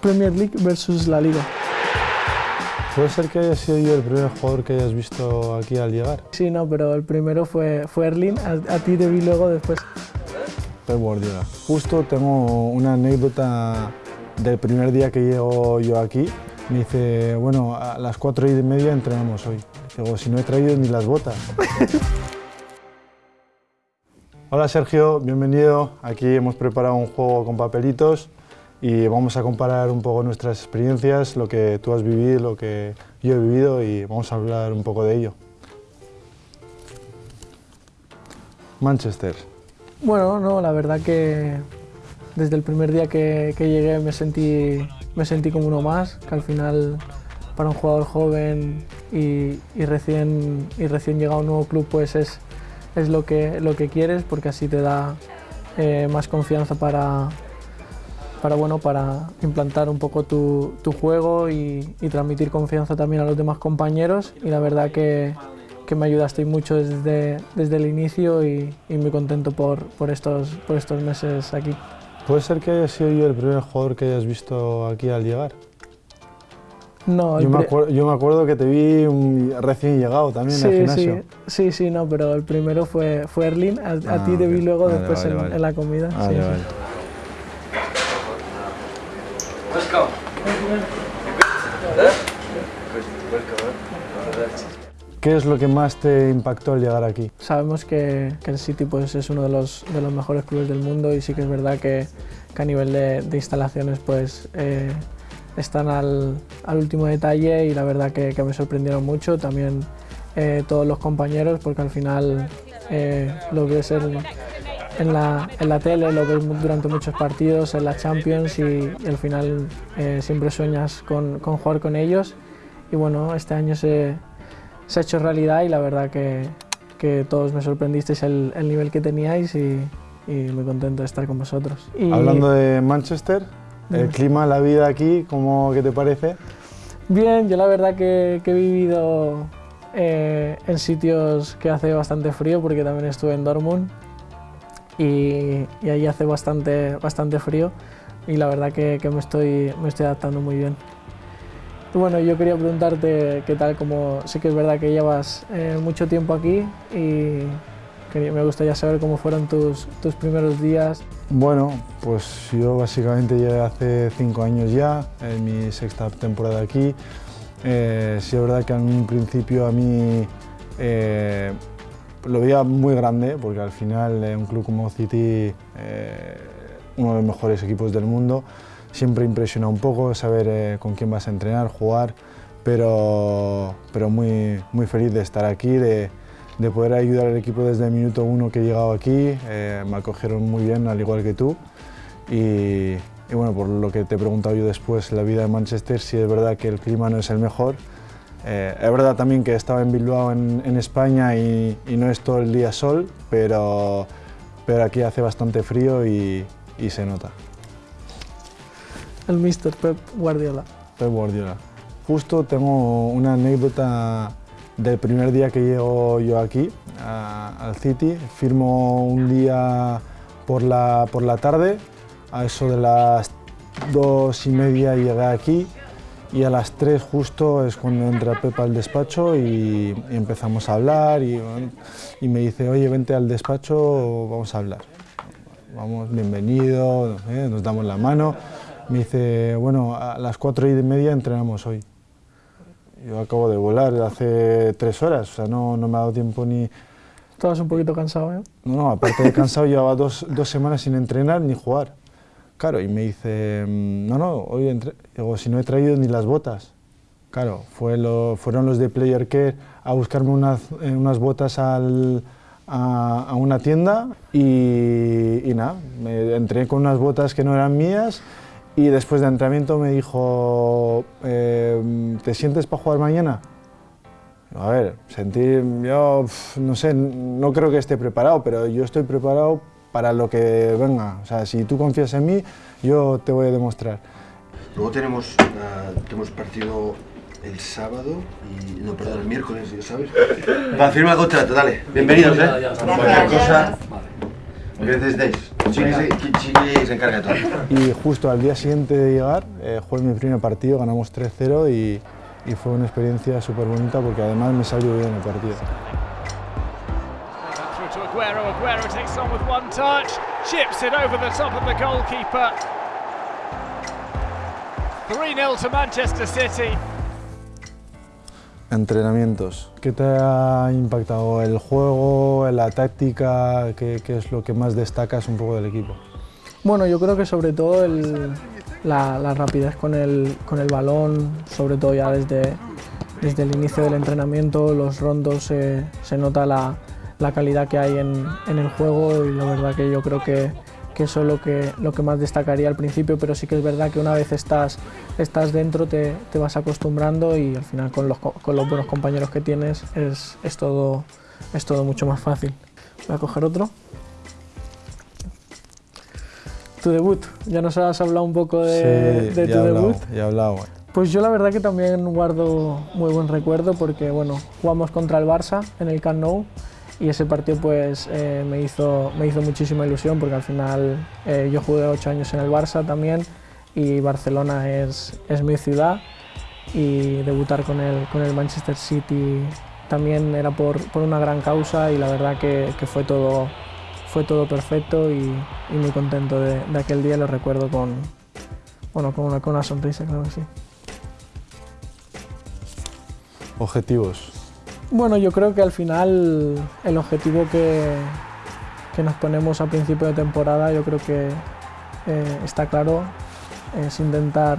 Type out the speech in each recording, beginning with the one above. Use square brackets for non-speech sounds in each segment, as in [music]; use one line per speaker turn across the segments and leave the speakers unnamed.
Premier League versus la Liga.
¿Puede ser que haya sido yo el primer jugador que hayas visto aquí al llegar?
Sí, no, pero el primero fue, fue Erling, a, a ti te vi luego después.
Pep Guardiola. Justo tengo una anécdota del primer día que llego yo aquí. Me dice, bueno, a las cuatro y media entrenamos hoy. Digo, si no he traído ni las botas. [laughs] Hola Sergio, bienvenido. Aquí hemos preparado un juego con papelitos y vamos a comparar un poco nuestras experiencias, lo que tú has vivido, lo que yo he vivido y vamos a hablar un poco de ello. Manchester.
Bueno, no, la verdad que desde el primer día que, llegué me sentí, me sentí como uno más, que al final para un jugador joven y, y recién, y recién llegado a un nuevo club pues es, es lo, que, lo que quieres porque así te da eh, más confianza para, para, bueno, para implantar un poco tu, tu juego y, y transmitir confianza también a los demás compañeros y la verdad que, que me ayudaste mucho desde, desde el inicio y, y muy contento por, por, estos, por estos meses aquí.
¿Puede ser que haya sido yo el primer jugador que hayas visto aquí al llegar?
No,
Yo me,
pri-
acuer- yo me acuerdo que te vi recién llegado también al
sí,
gimnasio.
sí, sí, sí, no, pero el primero fue, fue Erling, a, a
Ah,
ti te vi luego
Vale,
después
vale,
en,
vale.
en la comida. Sí, sí.
¿Qué es lo que más te impactó al llegar aquí?
Sabemos que, que el City pues, es uno de los, de los mejores clubes del mundo y sí que es verdad que, que a nivel de, de instalaciones pues, eh, están al, al último detalle y la verdad que, que me sorprendieron mucho. También eh, todos los compañeros porque al final eh, lo ves en, en, la, en la tele, lo ves durante muchos partidos, en la Champions y, y al final eh, siempre sueñas con, con jugar con ellos. Y bueno, este año se, se ha hecho realidad y la verdad que, que todos me sorprendisteis el, el nivel que teníais y, y muy contento de estar con vosotros. Y
Hablando de Manchester, el clima, la vida aquí, ¿cómo qué te parece?
Bien, yo la verdad que, que he vivido eh, en sitios que hace bastante frío porque también estuve en Dortmund y, y ahí hace bastante, bastante frío y la verdad que, que me, estoy, me estoy adaptando muy bien. Bueno, yo quería preguntarte qué tal, como sé que es verdad que llevas eh, mucho tiempo aquí y quería- me gustaría saber cómo fueron tus, tus primeros días.
Bueno, pues yo básicamente llegué hace cinco años ya, en mi sexta temporada aquí. Eh, sí es verdad que en un principio a mí eh, lo veía muy grande, porque al final eh, un club como City, eh, uno de los mejores equipos del mundo, siempre impresiona un poco saber eh, con quién vas a entrenar, jugar, pero, pero muy, muy feliz de estar aquí, de, de poder ayudar al equipo desde el minuto uno que he llegado aquí. Eh, me acogieron muy bien, al igual que tú. Y, y bueno, por lo que te he preguntado yo después, la vida en Manchester, sí es verdad que el clima no es el mejor. Eh, es verdad también que estaba en Bilbao, en, en España, y, y no es todo el día sol, pero, pero aquí hace bastante frío y, y se nota.
El Mr. Pep Guardiola.
Pep Guardiola. Justo tengo una anécdota del primer día que llego yo aquí, al City. Firmo un día por la, por la tarde, a eso de las dos y media llegué aquí y a las tres justo es cuando entra Pep al despacho y, empezamos a hablar y, me dice, oye, vente al despacho, vamos a hablar. Vamos, bienvenido, sé, nos damos la mano. Me dice, bueno, a las cuatro y media entrenamos hoy. Yo acabo de volar hace tres horas, o sea, no, no me ha dado tiempo ni...
Estabas un poquito cansado, ¿eh?
No, no, aparte de cansado, [laughs] llevaba dos, dos semanas sin entrenar ni jugar. Claro, y me dice, no, no, hoy entre... Digo, si no he traído ni las botas. Claro, fue lo- fueron los de Player Care a buscarme unas, eh, unas botas al- a, a una tienda y, y nada, me entré con unas botas que no eran mías y después de entrenamiento me dijo, eh, ¿te sientes para jugar mañana? A ver, sentir, yo no sé, no creo que esté preparado, pero yo estoy preparado para lo que venga. O sea, si tú confías en mí, yo te voy a demostrar.
Luego tenemos, ah, tenemos partido el sábado y. No, perdón, el miércoles, ¿sabes? [laughs] Para firmar el contrato, dale. Bienvenidos, ¿eh? Cualquier cosa. Se encarga de todo.
Y justo al día siguiente de llegar, eh, jugué mi primer partido, ganamos 3-0 y, y fue una experiencia súper bonita porque además me salió bien el partido.
Through to Aguero. Aguero takes on with one touch, chips it over the top of the goalkeeper. 3-0 to Manchester City.
Entrenamientos. ¿Qué te ha impactado? ¿El juego, la táctica? ¿Qué, qué es lo que más destacas un poco del equipo?
Bueno, yo creo que sobre todo el- la, la rapidez con el, con el balón, sobre todo ya desde, desde el inicio del entrenamiento, los rondos, se- se nota la, la calidad que hay en, en el juego y la verdad que yo creo que, que eso es lo que, lo que más destacaría al principio, pero sí que es verdad que una vez estás, estás dentro te, te vas acostumbrando y al final con los, co- con los buenos compañeros que tienes es, es, todo, es todo mucho más fácil. Voy a coger otro. Tu debut, ya nos has hablado un poco de,
Sí,
de
ya
tu
hablado,
debut.
ya he hablado.
Pues yo la verdad que también guardo muy buen recuerdo porque bueno, jugamos contra el Barça en el Camp Nou y ese partido pues eh, me, hizo, me hizo muchísima ilusión porque al final eh, yo jugué ocho años en el Barça también y Barcelona es, es mi ciudad y debutar con el, con el Manchester City también era por, por una gran causa y la verdad que, que fue, todo, fue todo perfecto y, y muy contento de, de aquel día, lo recuerdo con, bueno, con, una, con una sonrisa, claro que sí.
Objetivos.
Bueno, yo creo que al final el objetivo que, que nos ponemos a principio de temporada, yo creo que eh, está claro, es intentar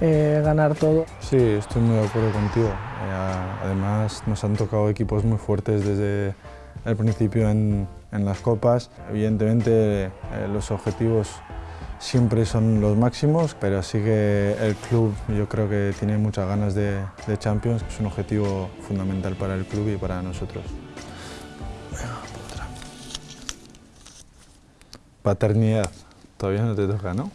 eh, ganar todo.
Sí, estoy muy de acuerdo contigo. Eh, además, nos han tocado equipos muy fuertes desde el principio en, en las copas. Evidentemente, eh, los objetivos siempre son los máximos, pero sí que el club yo creo que tiene muchas ganas de, de Champions. Es un objetivo fundamental para el club y para nosotros. Paternidad. Todavía no te toca, ¿no?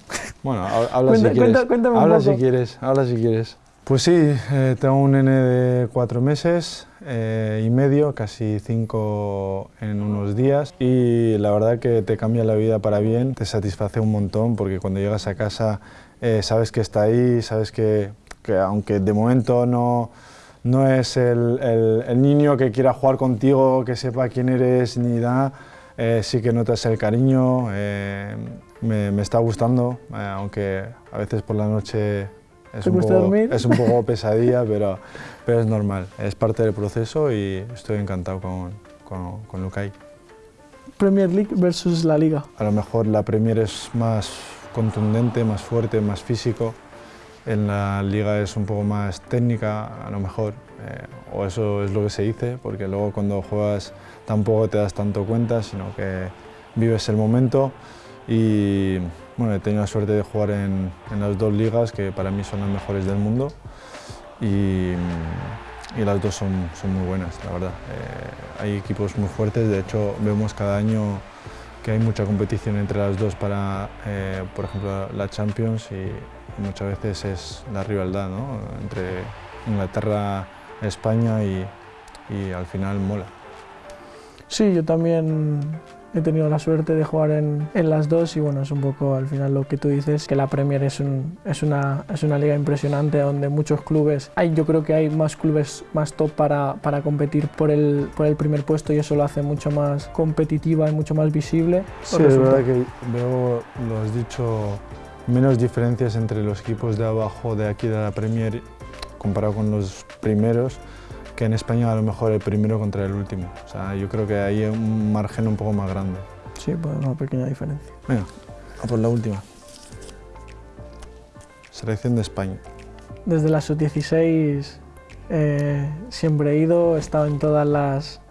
Bueno, ha- habla
Cuenta-
si quieres.
cuenta- cuéntame un
habla
poco.
si quieres, habla si quieres. Pues sí, eh, tengo un nene de cuatro meses eh, y medio, casi cinco en unos días y la verdad que te cambia la vida para bien, te satisface un montón porque cuando llegas a casa eh, sabes que está ahí, sabes que, que aunque de momento no, no es el, el- el niño que quiera jugar contigo, que sepa quién eres ni nada, eh, sí que notas el cariño, eh, me, me está gustando, eh, aunque a veces por la noche es un poco [laughs] pesadilla, pero, pero es normal, es parte del proceso y estoy encantado con, con, con Lukai.
Premier League versus la Liga.
A lo mejor la Premier es más contundente, más fuerte, más físico. En la liga es un poco más técnica, a lo mejor, eh, o eso es lo que se dice, porque luego cuando juegas tampoco te das tanto cuenta, sino que vives el momento. Y bueno, he tenido la suerte de jugar en, en las dos ligas, que para mí son las mejores del mundo. Y, y las dos son, son muy buenas, la verdad. Eh, hay equipos muy fuertes, de hecho vemos cada año que hay mucha competición entre las dos para, eh, por ejemplo, la Champions y muchas veces es la rivalidad ¿no? entre Inglaterra, España y, y al final mola.
Sí, yo también he tenido la suerte de jugar en, en las dos y bueno, es un poco al final lo que tú dices, que la Premier es, un- es, una, es una liga impresionante donde muchos clubes, hay, yo creo que hay más clubes más top para, para competir por el, por el primer puesto y eso lo hace mucho más competitiva y mucho más visible.
Sí, es verdad que veo, lo has dicho, menos diferencias entre los equipos de abajo de aquí de la Premier comparado con los primeros, que en España a lo mejor el primero contra el último. O sea, yo creo que hay un margen un poco más grande.
Sí, pues una pequeña diferencia.
Venga, a por la última. Selección de España.
Desde la sub-16 eh, siempre he ido, he estado en todas las,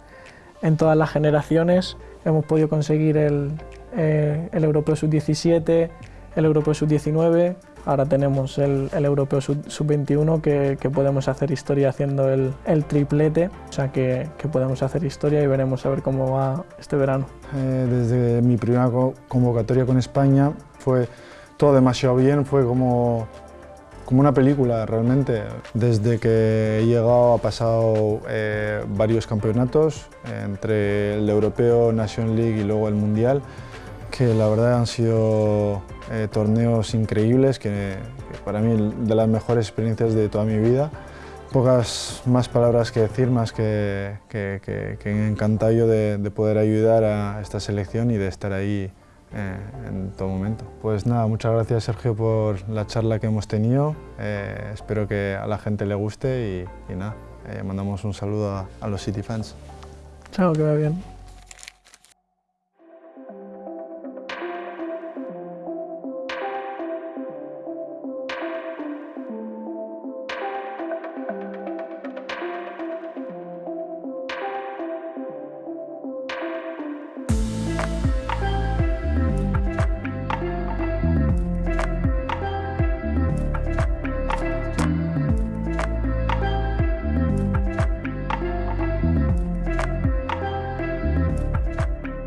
en todas las generaciones. Hemos podido conseguir el, eh, el Europeo sub-17, el Europeo sub-19. Ahora tenemos el, Europeo sub- sub-21 que, podemos hacer historia haciendo el, triplete. O sea que, podemos hacer historia y veremos a ver cómo va este verano.
Eh, desde mi primera co- convocatoria con España fue todo demasiado bien, fue como, como una película realmente. Desde que he llegado ha pasado eh, varios campeonatos, eh, entre el europeo, Nation League y luego el Mundial. Que la verdad han sido eh, torneos increíbles, que, que, para mí de las mejores experiencias de toda mi vida. Pocas más palabras que decir, más que, que, que encantado yo de, de, poder ayudar a esta selección y de estar ahí eh, en todo momento. Pues nada, muchas gracias Sergio por la charla que hemos tenido. Eh, espero que a la gente le guste y, y nada, eh, mandamos un saludo a, a los City fans.
Chao, que va bien.